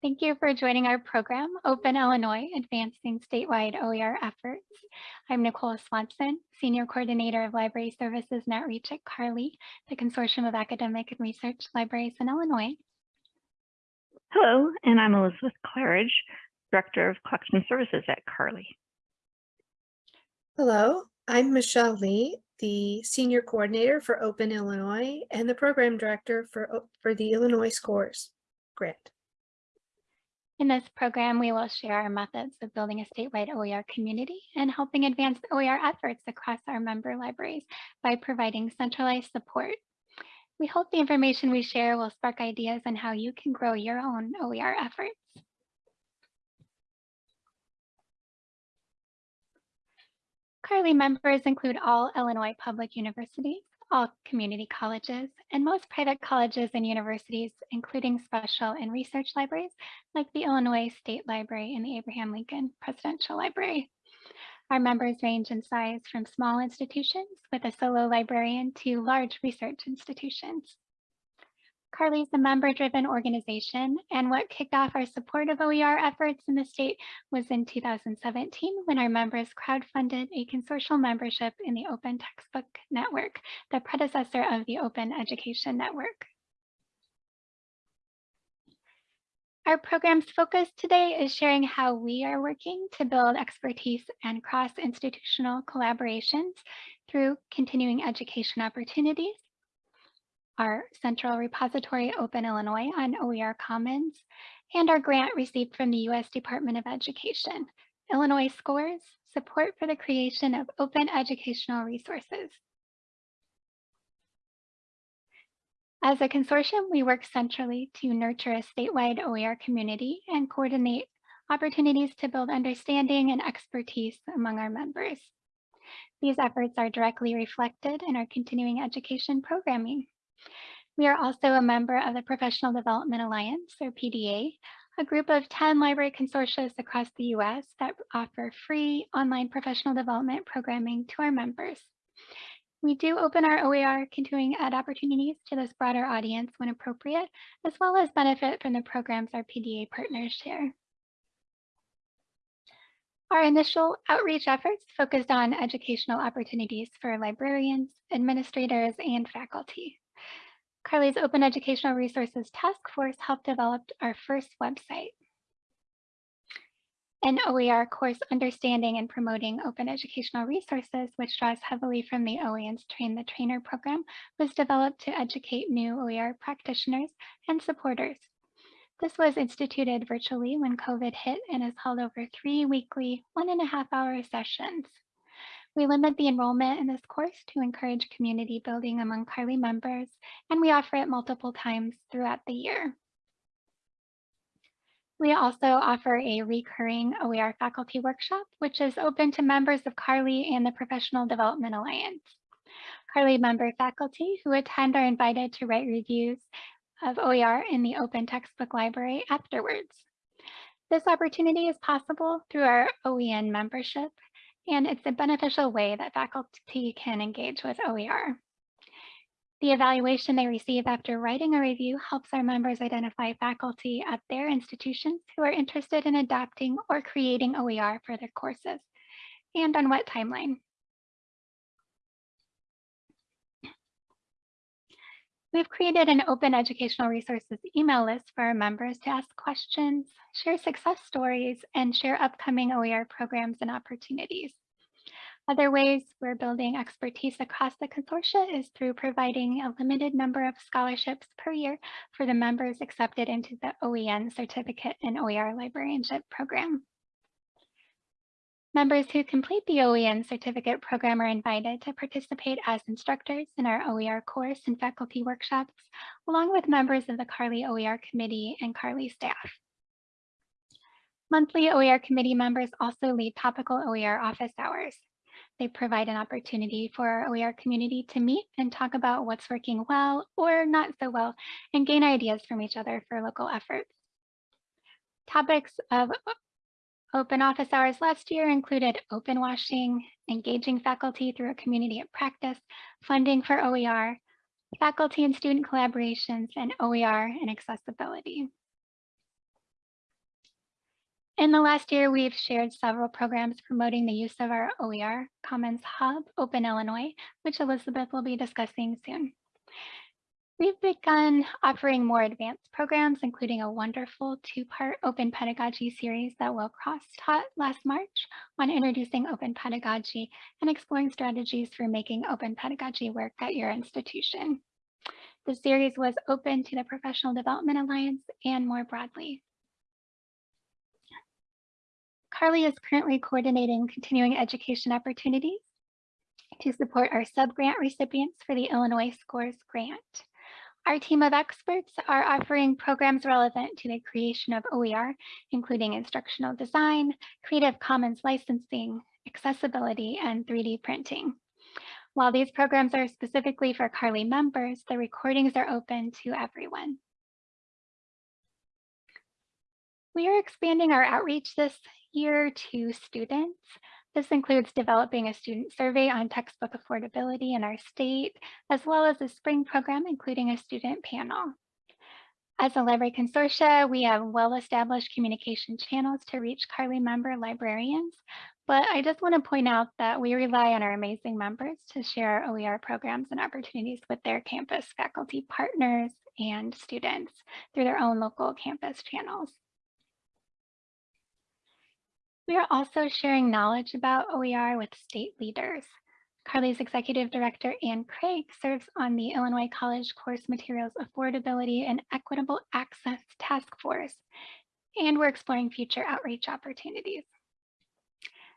Thank you for joining our program, Open Illinois, Advancing Statewide OER Efforts. I'm Nicole Swanson, Senior Coordinator of Library Services and Outreach at CARLI, the Consortium of Academic and Research Libraries in Illinois. Hello, and I'm Elizabeth Claridge, Director of Collection Services at CARLI. Hello, I'm Michelle Lee, the Senior Coordinator for Open Illinois and the Program Director for, for the Illinois SCORES grant. In this program, we will share our methods of building a statewide OER community and helping advance OER efforts across our member libraries by providing centralized support. We hope the information we share will spark ideas on how you can grow your own OER efforts. CARLI members include all Illinois public universities, all community colleges, and most private colleges and universities, including special and research libraries like the Illinois State Library and the Abraham Lincoln Presidential Library. Our members range in size from small institutions with a solo librarian to large research institutions. CARLI is a member-driven organization, and what kicked off our support of OER efforts in the state was in 2017 when our members crowdfunded a consortial membership in the Open Textbook Network, the predecessor of the Open Education Network. Our program's focus today is sharing how we are working to build expertise and cross-institutional collaborations through continuing education opportunities, our central repository Open Illinois on OER Commons, and our grant received from the U.S. Department of Education, Illinois SCORES, support for the creation of open educational resources. As a consortium, we work centrally to nurture a statewide OER community and coordinate opportunities to build understanding and expertise among our members. These efforts are directly reflected in our continuing education programming. We are also a member of the Professional Development Alliance, or PDA, a group of 10 library consortia across the US that offer free online professional development programming to our members. We do open our OER continuing ed opportunities to this broader audience when appropriate, as well as benefit from the programs our PDA partners share. Our initial outreach efforts focused on educational opportunities for librarians, administrators, and faculty. CARLI's Open Educational Resources Task Force helped develop our first website. An OER course Understanding and Promoting Open Educational Resources, which draws heavily from the OEN's Train the Trainer program, was developed to educate new OER practitioners and supporters. This was instituted virtually when COVID hit and is held over three weekly, one and a half hour sessions. We limit the enrollment in this course to encourage community building among CARLI members, and we offer it multiple times throughout the year. We also offer a recurring OER faculty workshop, which is open to members of CARLI and the Professional Development Alliance. CARLI member faculty who attend are invited to write reviews of OER in the open textbook library afterwards. This opportunity is possible through our OEN membership and it's a beneficial way that faculty can engage with OER. The evaluation they receive after writing a review helps our members identify faculty at their institutions who are interested in adopting or creating OER for their courses and on what timeline. We've created an open educational resources email list for our members to ask questions, share success stories, and share upcoming OER programs and opportunities. Other ways we're building expertise across the consortia is through providing a limited number of scholarships per year for the members accepted into the OEN Certificate and OER Librarianship program. Members who complete the OEN certificate program are invited to participate as instructors in our OER course and faculty workshops, along with members of the CARLI OER committee and CARLI staff. Monthly OER committee members also lead topical OER office hours. They provide an opportunity for our OER community to meet and talk about what's working well or not so well and gain ideas from each other for local efforts. Topics of Open office hours last year included open washing, engaging faculty through a community of practice, funding for OER, faculty and student collaborations, and OER and accessibility. In the last year, we've shared several programs promoting the use of our OER Commons Hub, Open Illinois, which Elizabeth will be discussing soon. We've begun offering more advanced programs, including a wonderful two-part open pedagogy series that Will Cross taught last March on introducing open pedagogy and exploring strategies for making open pedagogy work at your institution. The series was open to the Professional Development Alliance and more broadly. CARLI is currently coordinating continuing education opportunities to support our sub-grant recipients for the Illinois Scores Grant. Our team of experts are offering programs relevant to the creation of OER, including instructional design, Creative Commons licensing, accessibility, and 3D printing. While these programs are specifically for CARLI members, the recordings are open to everyone. We are expanding our outreach this year to students. This includes developing a student survey on textbook affordability in our state, as well as a spring program, including a student panel. As a library consortia, we have well-established communication channels to reach CARLI member librarians, but I just want to point out that we rely on our amazing members to share our OER programs and opportunities with their campus faculty partners and students through their own local campus channels. We are also sharing knowledge about OER with state leaders. CARLI's executive director, Ann Craig, serves on the Illinois College Course Materials Affordability and Equitable Access Task Force, and we're exploring future outreach opportunities.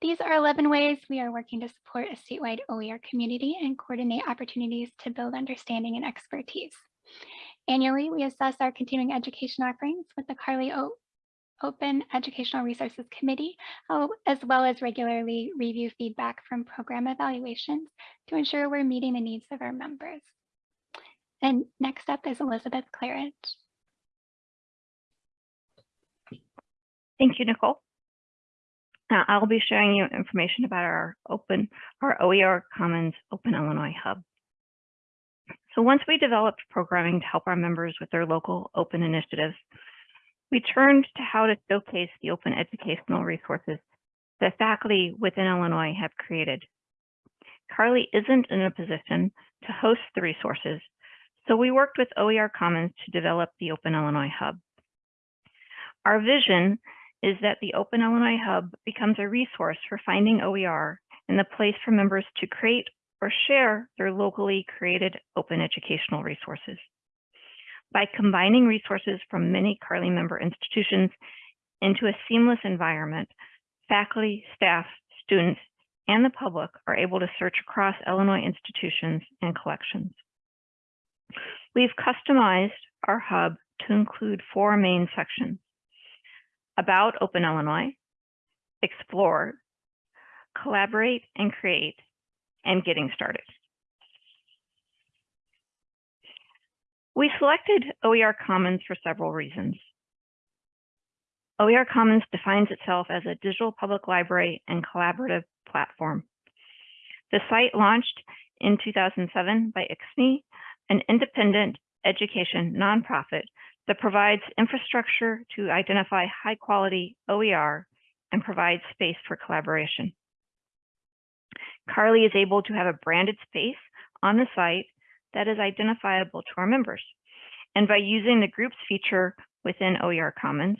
These are 11 ways we are working to support a statewide OER community and coordinate opportunities to build understanding and expertise. Annually, we assess our continuing education offerings with the CARLI o Open Educational Resources Committee, oh, as well as regularly review feedback from program evaluations to ensure we're meeting the needs of our members. And next up is Elizabeth Claridge. Thank you, Nicole. Now I'll be sharing you information about our open, our OER Commons Open Illinois Hub. So once we developed programming to help our members with their local open initiatives, we turned to how to showcase the open educational resources that faculty within Illinois have created. CARLI isn't in a position to host the resources, so we worked with OER Commons to develop the Open Illinois Hub. Our vision is that the Open Illinois Hub becomes a resource for finding OER and the place for members to create or share their locally created open educational resources. By combining resources from many CARLI member institutions into a seamless environment, faculty, staff, students, and the public are able to search across Illinois institutions and collections. We've customized our hub to include four main sections. About Open Illinois, Explore, Collaborate and Create, and Getting Started. We selected OER Commons for several reasons. OER Commons defines itself as a digital public library and collaborative platform. The site launched in 2007 by ISKME, an independent education nonprofit that provides infrastructure to identify high quality OER and provides space for collaboration. CARLI is able to have a branded space on the site that is identifiable to our members. And by using the groups feature within OER Commons,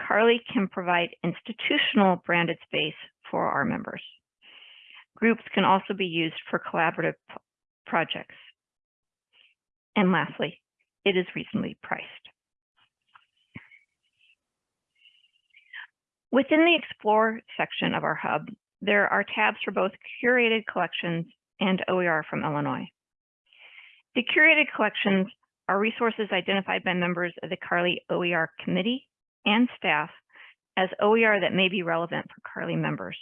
CARLI can provide institutional branded space for our members. Groups can also be used for collaborative projects. And lastly, it is reasonably priced. Within the Explore section of our hub, there are tabs for both curated collections and OER from Illinois. The curated collections are resources identified by members of the CARLI OER committee and staff as OER that may be relevant for CARLI members.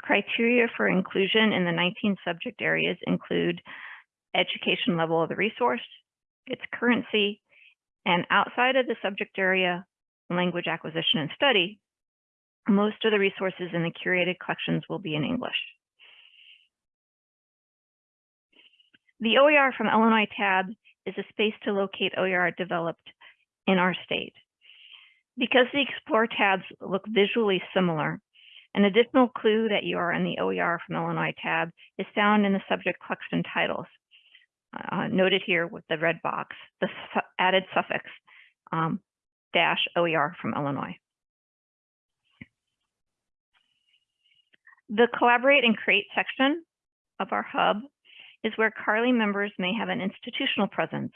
Criteria for inclusion in the 19 subject areas include education level of the resource, its currency, and outside of the subject area, language acquisition and study, most of the resources in the curated collections will be in English. The OER from Illinois tab is a space to locate OER developed in our state. Because the Explore tabs look visually similar, an additional clue that you are in the OER from Illinois tab is found in the subject collection titles. Uh, noted here with the red box, the su added suffix um, dash OER from Illinois. The Collaborate and Create section of our hub is where CARLI members may have an institutional presence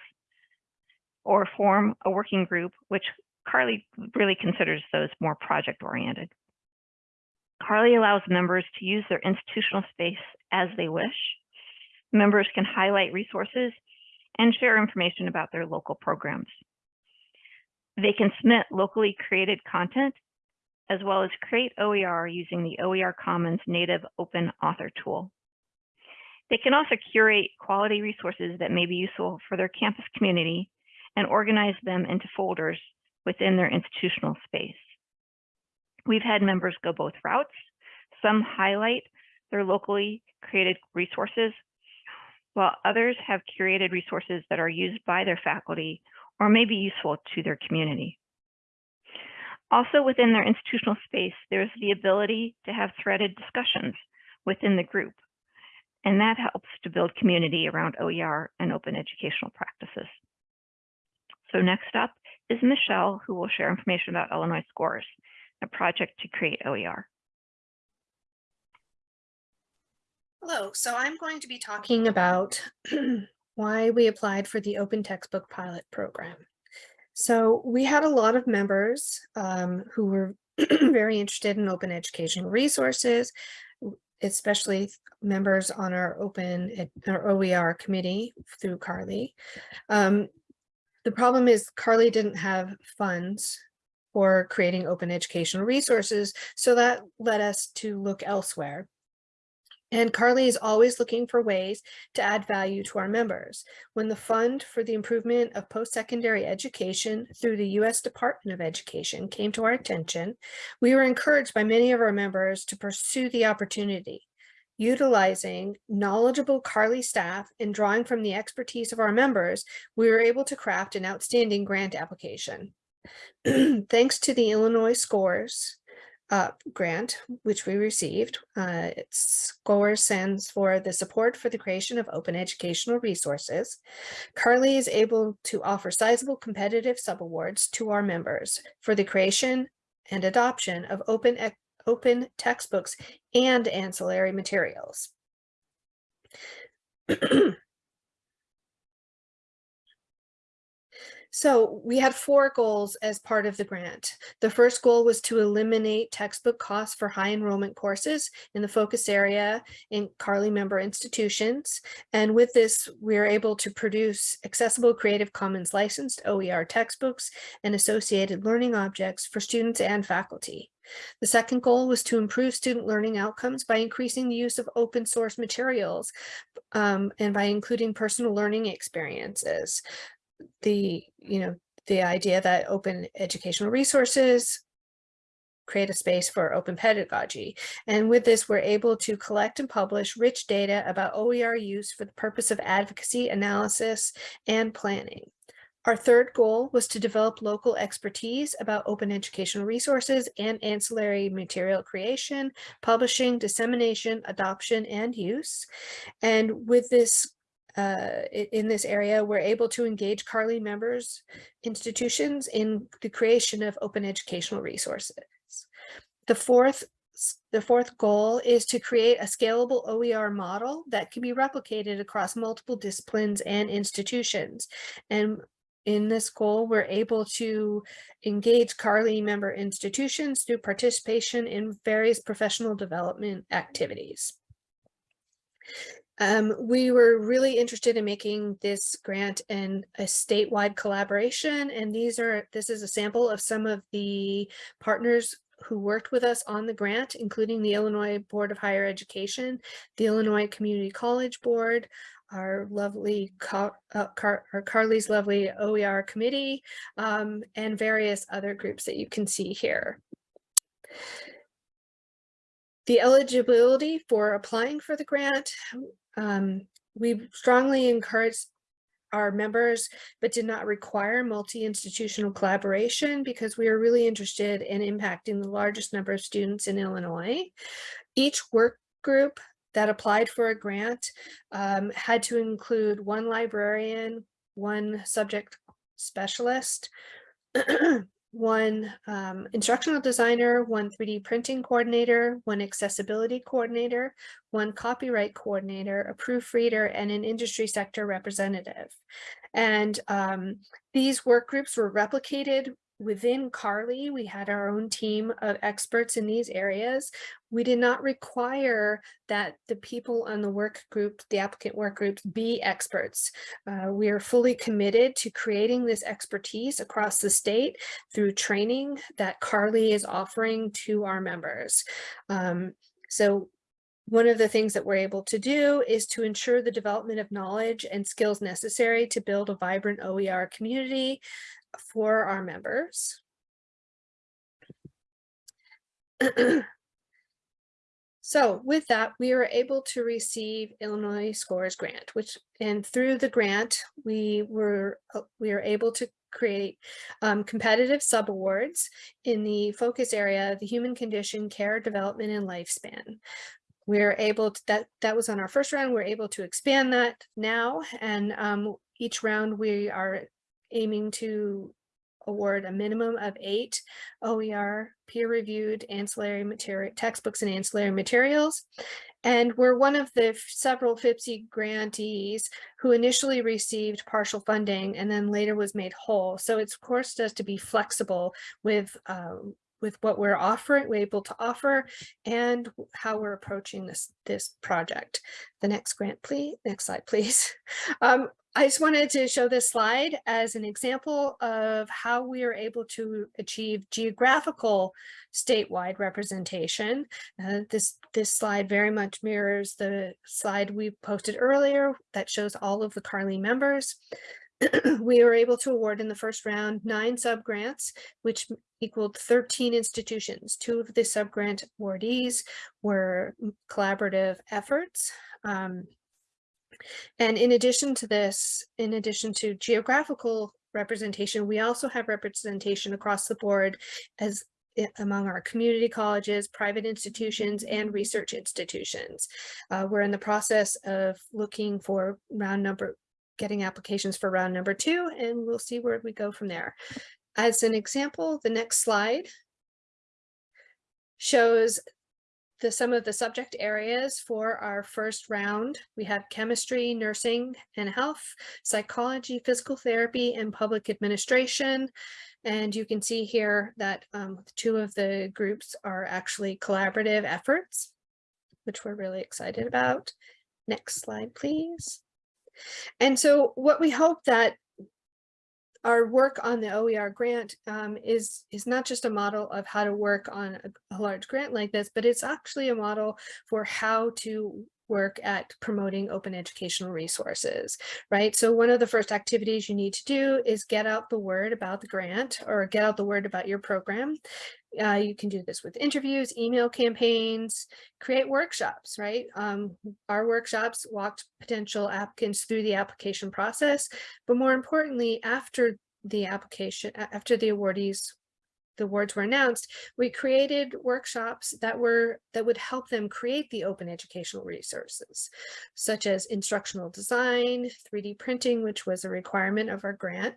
or form a working group, which CARLI really considers those more project oriented. CARLI allows members to use their institutional space as they wish. Members can highlight resources and share information about their local programs. They can submit locally created content as well as create OER using the OER Commons native open author tool. They can also curate quality resources that may be useful for their campus community and organize them into folders within their institutional space. We've had members go both routes. Some highlight their locally created resources, while others have curated resources that are used by their faculty or may be useful to their community. Also within their institutional space, there's the ability to have threaded discussions within the group. And that helps to build community around OER and open educational practices. So next up is Michelle, who will share information about Illinois Scores, a project to create OER. Hello, so I'm going to be talking about why we applied for the Open Textbook Pilot Program. So we had a lot of members um, who were very interested in open educational resources, especially members on our open our OER committee through CARLI. Um, the problem is CARLI didn't have funds for creating open educational resources, so that led us to look elsewhere. And CARLI is always looking for ways to add value to our members. When the Fund for the Improvement of Post-Secondary Education through the U.S. Department of Education came to our attention, we were encouraged by many of our members to pursue the opportunity. Utilizing knowledgeable CARLI staff and drawing from the expertise of our members, we were able to craft an outstanding grant application. Thanks to the Illinois scores, uh, grant, which we received. Uh, its SCORE stands for the Support for the Creation of Open Educational Resources. CARLI is able to offer sizable competitive subawards to our members for the creation and adoption of open, open textbooks and ancillary materials. So we had four goals as part of the grant. The first goal was to eliminate textbook costs for high enrollment courses in the focus area in CARLI member institutions. And with this, we are able to produce accessible Creative Commons licensed OER textbooks and associated learning objects for students and faculty. The second goal was to improve student learning outcomes by increasing the use of open source materials um, and by including personal learning experiences the, you know, the idea that open educational resources create a space for open pedagogy. And with this, we're able to collect and publish rich data about OER use for the purpose of advocacy, analysis, and planning. Our third goal was to develop local expertise about open educational resources and ancillary material creation, publishing, dissemination, adoption, and use. And with this uh, in this area, we're able to engage CARLI members, institutions in the creation of open educational resources. The fourth the fourth goal is to create a scalable OER model that can be replicated across multiple disciplines and institutions. And in this goal, we're able to engage CARLI member institutions through participation in various professional development activities. Um, we were really interested in making this grant in a statewide collaboration, and these are this is a sample of some of the partners who worked with us on the grant, including the Illinois Board of Higher Education, the Illinois Community College Board, our lovely Car uh, Car our CARLI's lovely OER committee, um, and various other groups that you can see here. The eligibility for applying for the grant um, we strongly encourage our members, but did not require multi-institutional collaboration because we are really interested in impacting the largest number of students in Illinois. Each work group that applied for a grant um, had to include one librarian, one subject specialist, one um, instructional designer, one 3D printing coordinator, one accessibility coordinator, one copyright coordinator, a proofreader, and an industry sector representative. And um, these work groups were replicated within CARLI. We had our own team of experts in these areas. We did not require that the people on the work group, the applicant work groups, be experts. Uh, we are fully committed to creating this expertise across the state through training that CARLI is offering to our members. Um, so one of the things that we're able to do is to ensure the development of knowledge and skills necessary to build a vibrant OER community for our members. So with that, we were able to receive Illinois Scores Grant, which and through the grant, we were we were able to create um, competitive subawards in the focus area, the human condition, care, development, and lifespan. We're able to, that, that was on our first round, we're able to expand that now. And um, each round we are aiming to award a minimum of eight OER peer-reviewed ancillary material textbooks and ancillary materials. And we're one of the several FIPSE grantees who initially received partial funding and then later was made whole. So it's forced us to be flexible with um, with what we're offering, we're able to offer and how we're approaching this, this project. The next grant, please, next slide, please. Um, I just wanted to show this slide as an example of how we are able to achieve geographical statewide representation. Uh, this, this slide very much mirrors the slide we posted earlier that shows all of the CARLI members. we were able to award in the first round nine subgrants, which equaled 13 institutions. Two of the subgrant awardees were collaborative efforts. Um, and in addition to this, in addition to geographical representation, we also have representation across the board as among our community colleges, private institutions, and research institutions. Uh, we're in the process of looking for round number, getting applications for round number two, and we'll see where we go from there. As an example, the next slide shows the some of the subject areas for our first round. We have chemistry, nursing and health, psychology, physical therapy, and public administration. And you can see here that um, two of the groups are actually collaborative efforts, which we're really excited about. Next slide, please. And so what we hope that our work on the OER grant um, is, is not just a model of how to work on a, a large grant like this, but it's actually a model for how to work at promoting open educational resources, right? So one of the first activities you need to do is get out the word about the grant or get out the word about your program. Uh, you can do this with interviews, email campaigns, create workshops, right? Um, our workshops walked potential applicants through the application process, but more importantly, after the application, after the awardees the awards were announced, we created workshops that were that would help them create the open educational resources, such as instructional design, 3D printing, which was a requirement of our grant,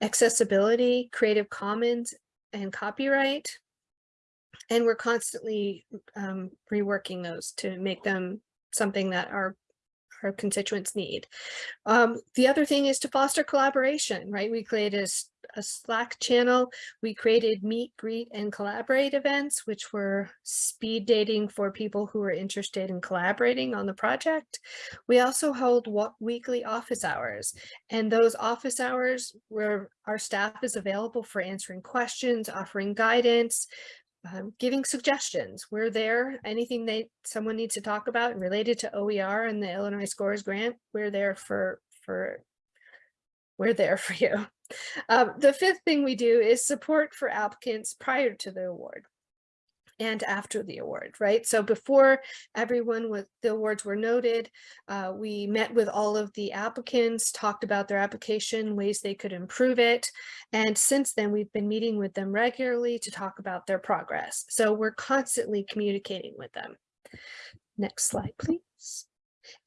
accessibility, Creative Commons, and copyright, and we're constantly um, reworking those to make them something that our our constituents need. Um, the other thing is to foster collaboration, right? We created a, a, Slack channel. We created meet, greet, and collaborate events, which were speed dating for people who are interested in collaborating on the project. We also hold weekly office hours, and those office hours where our staff is available for answering questions, offering guidance, um, giving suggestions. We're there. Anything they someone needs to talk about related to OER and the Illinois Scores Grant, we're there for for we're there for you. Um, the fifth thing we do is support for applicants prior to the award. And after the award, right? So before everyone with the awards were noted, uh, we met with all of the applicants, talked about their application, ways they could improve it. And since then, we've been meeting with them regularly to talk about their progress. So we're constantly communicating with them. Next slide, please.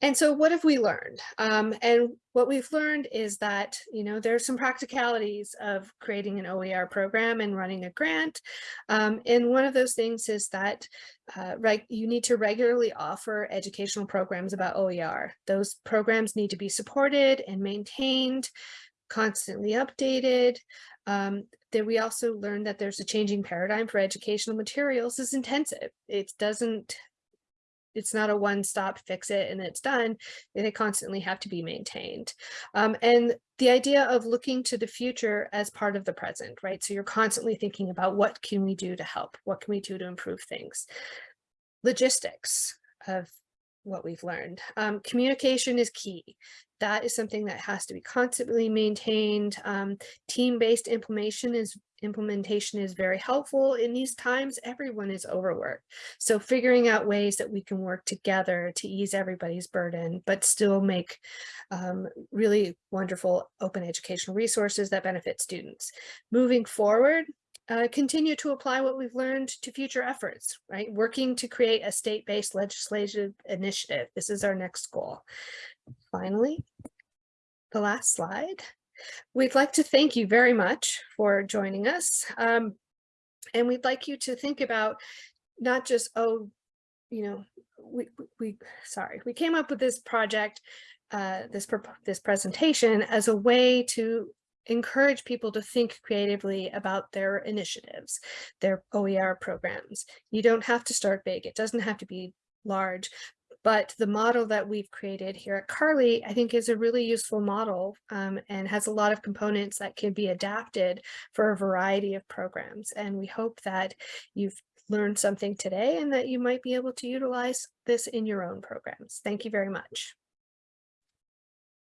And so what have we learned? Um, and what we've learned is that, you know, there's some practicalities of creating an OER program and running a grant. Um, and one of those things is that uh, right, you need to regularly offer educational programs about OER. Those programs need to be supported and maintained, constantly updated. Um, that we also learned that there's a changing paradigm for educational materials is intensive. It doesn't it's not a one-stop fix it and it's done. They constantly have to be maintained. Um, and the idea of looking to the future as part of the present, right? So you're constantly thinking about what can we do to help? What can we do to improve things? Logistics of what we've learned. Um, communication is key. That is something that has to be constantly maintained. Um, Team-based implementation is implementation is very helpful in these times. Everyone is overworked. So figuring out ways that we can work together to ease everybody's burden, but still make um, really wonderful open educational resources that benefit students. Moving forward, uh, continue to apply what we've learned to future efforts, right? Working to create a state-based legislative initiative. This is our next goal. Finally, the last slide. We'd like to thank you very much for joining us. Um, and we'd like you to think about not just, oh, you know, we, we, sorry, we came up with this project, uh, this, this presentation as a way to encourage people to think creatively about their initiatives, their OER programs. You don't have to start big. It doesn't have to be large, but the model that we've created here at CARLI, I think is a really useful model um, and has a lot of components that can be adapted for a variety of programs. And we hope that you've learned something today and that you might be able to utilize this in your own programs. Thank you very much.